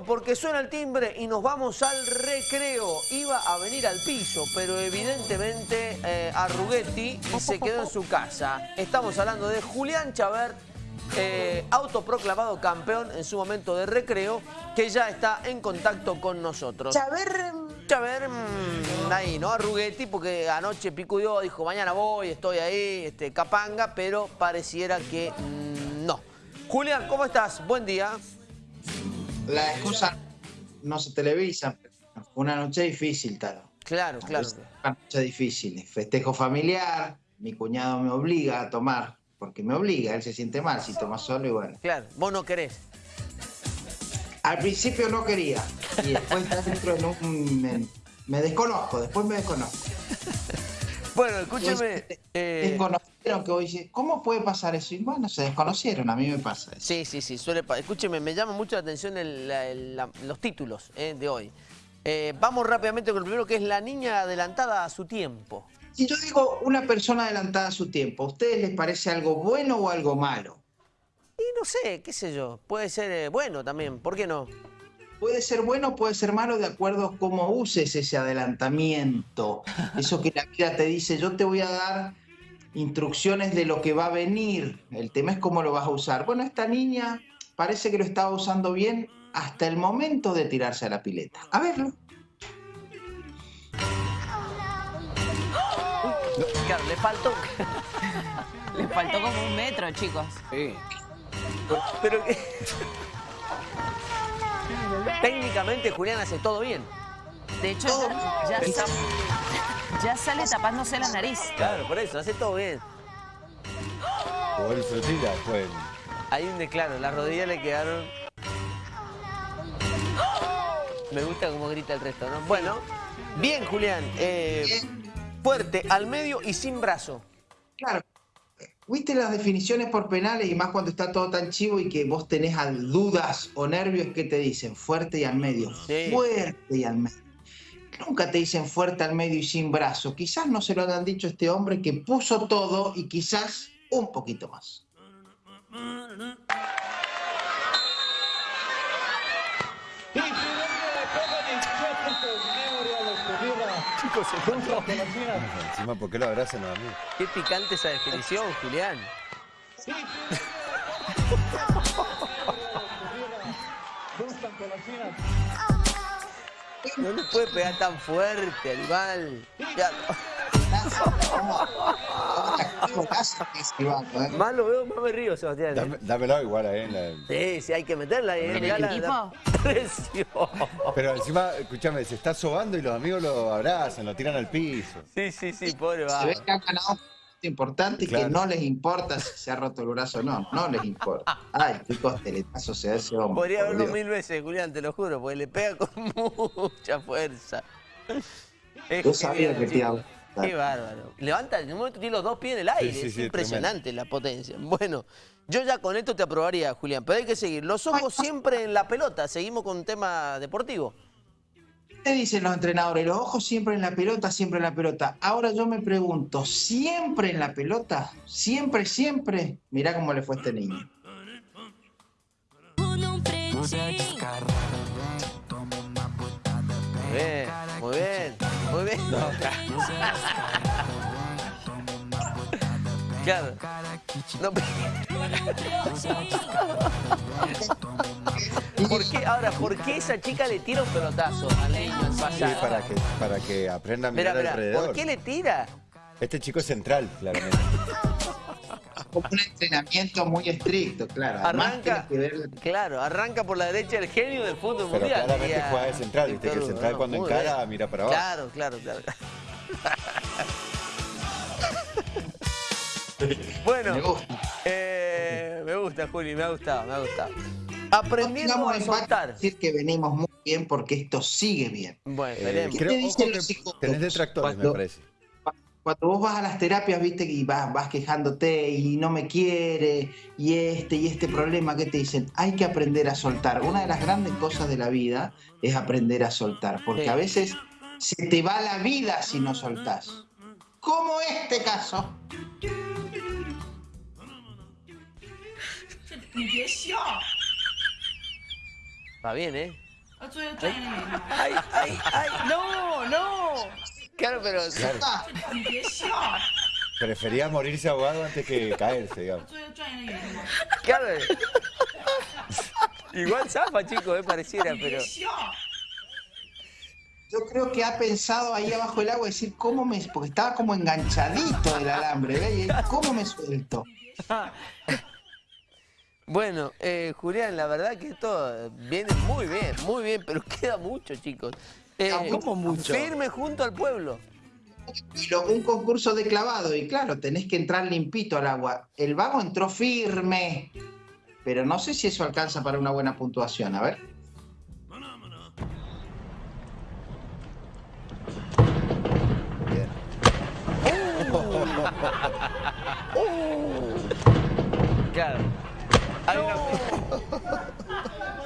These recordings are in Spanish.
Porque suena el timbre y nos vamos al recreo. Iba a venir al piso, pero evidentemente eh, Arruguetti se quedó en su casa. Estamos hablando de Julián Chabert, eh, autoproclamado campeón en su momento de recreo, que ya está en contacto con nosotros. Chaver... Chaver, mm, ahí, ¿no? Arruguetti, porque anoche picudió, dijo, mañana voy, estoy ahí, este, capanga, pero pareciera que mm, no. Julián, ¿cómo estás? Buen día. La excusa no se televisa. Fue una noche difícil, Taro. Claro, claro. Una noche difícil. Festejo familiar, mi cuñado me obliga a tomar, porque me obliga, él se siente mal si toma solo y bueno. Claro, vos no querés. Al principio no quería, y después dentro en un... Me, me desconozco, después me desconozco. Bueno, escúcheme. Eh... Desconocieron que hoy dice, ¿cómo puede pasar eso? Y bueno, se desconocieron, a mí me pasa eso. Sí, sí, sí, suele pasar. Escúcheme, me llama mucho la atención el, el, los títulos eh, de hoy. Eh, vamos rápidamente con el primero, que es la niña adelantada a su tiempo. Si yo digo una persona adelantada a su tiempo, ¿a ustedes les parece algo bueno o algo malo? Y no sé, qué sé yo, puede ser eh, bueno también, ¿por qué no? Puede ser bueno, puede ser malo de acuerdo a cómo uses ese adelantamiento. Eso que la vida te dice, yo te voy a dar instrucciones de lo que va a venir. El tema es cómo lo vas a usar. Bueno, esta niña parece que lo estaba usando bien hasta el momento de tirarse a la pileta. A verlo. Claro, le faltó... le faltó como un metro, chicos. Sí. Pero... Técnicamente Julián hace todo bien. De hecho, ya, ya, sale tapándose la nariz. Claro, por eso, hace todo bien. O el frutilla, pues. Ahí un claro, las rodillas le quedaron... Me gusta cómo grita el resto, ¿no? Bueno, bien Julián, eh, fuerte, al medio y sin brazo. Claro, ¿Viste las definiciones por penales y más cuando está todo tan chivo y que vos tenés dudas o nervios que te dicen fuerte y al medio? Fuerte y al medio. Nunca te dicen fuerte al medio y sin brazo. Quizás no se lo han dicho este hombre que puso todo y quizás un poquito más. Encima, ¿por qué lo abrazan a mí? Qué picante esa definición, Julián. Sí. No le puede pegar tan fuerte, animal. Ya. Más lo veo, más me río, Sebastián. dámelo igual a él. Sí, sí, hay que meterla ahí. ¿En el equipo? Pero encima, escúchame, se está sobando y los amigos lo abrazan, lo tiran al piso. Sí, sí, sí, pobre va. Se ve que han ganado importante y que no les importa si se ha roto el brazo o no. No les importa. Ay, qué costeletazo se ese hombre. Podría verlo mil veces, Julián, te lo juro, porque le pega con mucha fuerza. Yo sabía que te Qué bárbaro. Levanta, en un momento tiene los dos pies en el aire. es impresionante la potencia. Bueno, yo ya con esto te aprobaría, Julián, pero hay que seguir. Los ojos siempre en la pelota. Seguimos con un tema deportivo. ¿Qué dicen los entrenadores? Los ojos siempre en la pelota, siempre en la pelota. Ahora yo me pregunto, ¿siempre en la pelota? ¿Siempre, siempre? Mirá cómo le fue a este niño. Bien. Claro. No, ¿Por qué, ahora, ¿por qué esa chica le tira un pelotazo al niño en sí, para que, para que aprenda a mirar alrededor. ¿Por qué le tira? Este chico es central, claramente. Como un entrenamiento muy estricto, claro. Arranca, claro, arranca por la derecha el genio del fútbol Pero mundial. claramente juega de central, viste que el central cuando encara mira para abajo. Claro, claro, claro. bueno, me gusta. Eh, me gusta, Juli, me ha gustado, me ha gustado. Aprendiendo a soltar. decir que venimos muy bien porque esto sigue bien. Bueno, eh, veremos. ¿Qué te dicen los psicólogos? Tenés detractores, me parece. Cuando vos vas a las terapias, viste, y vas, vas quejándote y no me quiere, y este y este problema, ¿qué te dicen? Hay que aprender a soltar. Una de las grandes cosas de la vida es aprender a soltar, porque a veces se te va la vida si no soltás. Como este caso. Va bien, ¿eh? Ay, ay, ay, no, no. Claro, pero... Ah, Prefería morirse ahogado antes que caerse, digamos. Claro. Igual zafa, chicos, eh, pareciera, pero... Yo creo que ha pensado ahí abajo del agua decir cómo me. Porque estaba como enganchadito el alambre, ¿ves? ¿Cómo me suelto? Bueno, eh, Julián, la verdad que esto viene muy bien, muy bien, pero queda mucho, chicos. Eh, ¿Cómo mucho? Firme junto al pueblo. Lo- un concurso de clavado, y claro, tenés que entrar limpito al agua. El vago entró firme, pero no sé si eso alcanza para una buena puntuación. A ver. Bien. Claro.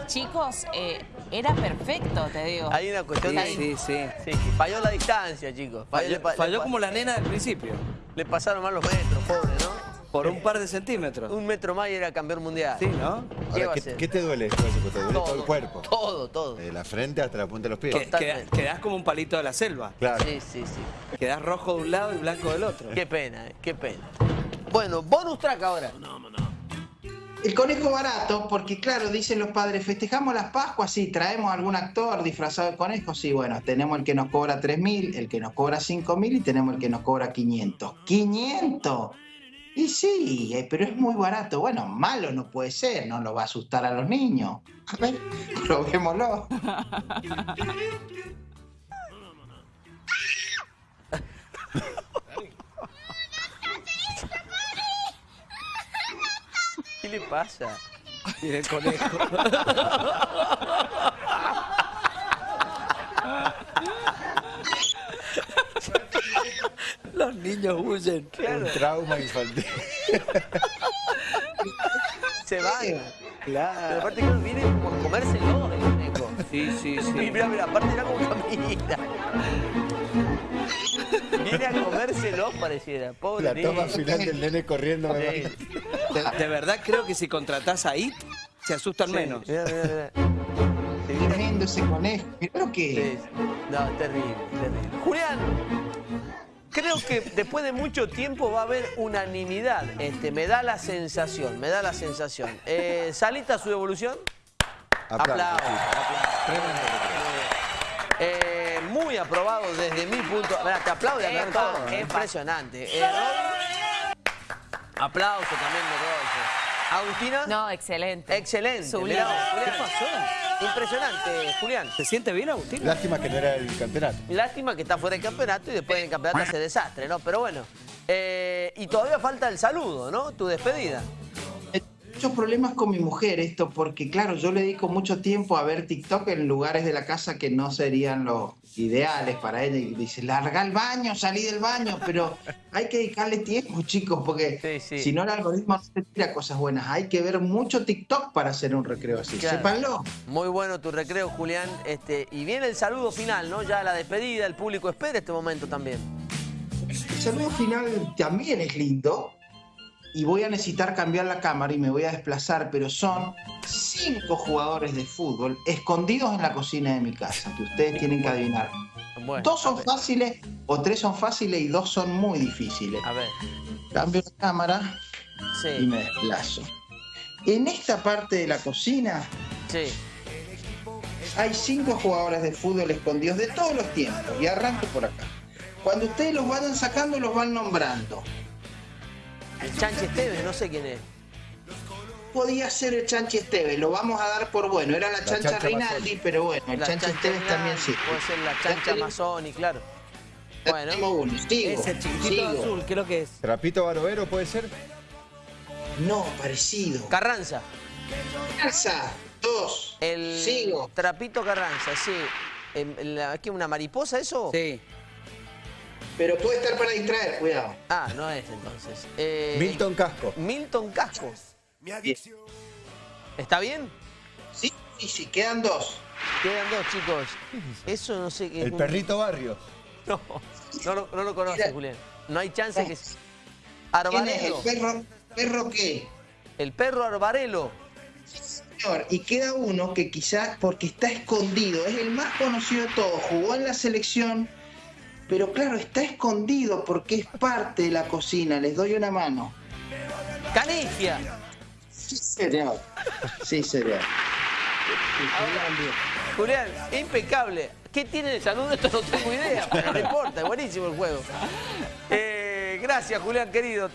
Chicos, eh, era perfecto, te digo. hay una cuestión de... Sí, sí. Sí, falló la distancia, chicos. Falló, como la nena del principio. le pasaron mal los metros, pobre, ¿no? Por un par de centímetros. Un metro más y era campeón mundial. Sí, ¿no? ¿Qué te duele? ¿Te duele todo, el cuerpo? Todo, todo. De la frente hasta la punta de los pies. Totalmente. quedás como un palito de la selva. Claro. Sí, sí, sí. Quedás rojo de un lado y blanco del otro. Qué pena, eh, qué pena. Bueno, bonus track ahora. El conejo barato, porque claro, dicen los padres, festejamos las Pascuas, sí, traemos algún actor disfrazado de conejo, sí, bueno, tenemos el que nos cobra 3.000, el que nos cobra 5.000 y tenemos el que nos cobra 500. ¡500! Y sí, eh, pero es muy barato. Bueno, malo no puede ser, no lo va a asustar a los niños. A ver, probémoslo. ¿Qué le pasa? Y el conejo. Los niños huyen. Un trauma infantil. Se van. Pero Claro. aparte que viene como a comérselo el conejo. Sí, sí, sí. Mira, mira, aparte era como camina. Viene a comérselo, pareciera. Pobre La niño. toma final del nene corriendo. me. De, de verdad creo que si contratás a IT, se asustan menos. Mira, mira, mira. Tremendo ese conejo. Mirá lo que es. Sí. No, terrible, terrible. Julián, creo que después de mucho tiempo va a haber unanimidad. Este, me da la sensación, me da la sensación. Eh, ¿Salita su devolución? Aplausos. Eh, muy aprobado desde mi punto. Mirá, te Epa, epa. Impresionante. Eh, aplauso también, me Agustina. No, excelente. Excelente. Sublime. Mirá, Julián. ¿Qué pasó? Impresionante, Julián. ¿Se siente bien, Agustín? Lástima que no era el campeonato. Lástima que está fuera del campeonato y después del campeonato hace desastre, ¿no? Pero bueno. eh, y todavía falta el saludo, ¿no? Tu despedida. Muchos problemas con mi mujer esto, porque claro, yo le dedico mucho tiempo a ver TikTok en lugares de la casa que no serían los ideales para ella. Y dice, larga el baño, salí del baño, pero hay que dedicarle tiempo, chicos, porque Sí, sí. si no el algoritmo no te tira cosas buenas. Hay que ver mucho TikTok para hacer un recreo así. Claro. Sépanlo. Muy bueno tu recreo, Julián. Este, y viene el saludo final, ¿no? Ya la despedida, el público espera este momento también. El saludo final también es lindo. Y voy a necesitar cambiar la cámara y me voy a desplazar, pero son cinco jugadores de fútbol escondidos en la cocina de mi casa, que ustedes tienen que adivinar. Bueno, Dos son fáciles o tres son fáciles y dos son muy difíciles. A ver, Cambio la cámara y me desplazo. En esta parte de la cocina sí. hay cinco jugadores de fútbol escondidos de todos los tiempos y arranco por acá. Cuando ustedes los vayan sacando, los van nombrando. El Chanche Esteves, no sé quién es. Podía ser el Chanchi Esteves, lo vamos a dar por bueno. Era la, chancha, chancha Rinaldi, Mazzoni. pero bueno, el La Chanchi Esteves Rinaldi, también sí. Puede ser la Chancha Mazzoni, claro. Bueno, uno. Sigo, Ese chiquitito sigo. azul, ¿qué es lo que es? Trapito Barovero puede ser. No, parecido. Carranza. Casa, dos. El Sigo. Trapito Carranza, sí. Em, ¿Qué, una mariposa eso? Sí. Pero puede estar para distraer, cuidado. Ah, no es entonces. Eh, Milton Casco. Milton Casco. Bien. ¿Está bien? Sí, sí, sí, quedan dos. Quedan dos, chicos. Eso no sé qué. El perrito barrio. No, no lo, no lo conoce, Mira. Julián. No hay chance que. ¿Quién es el Arbarelo. perro? ¿Perro qué? El perro Arbarelo. señor. Y queda uno que quizás, porque está escondido, es el más conocido de todos, jugó en la selección, pero claro, está escondido porque es parte de la cocina. Les doy una mano. Canigia. Sí, señor. Sí, señor. Julián, impecable. ¿Qué tiene de salud? Esto no tengo idea, pero no importa, es buenísimo el juego. Eh, gracias, Julián, querido.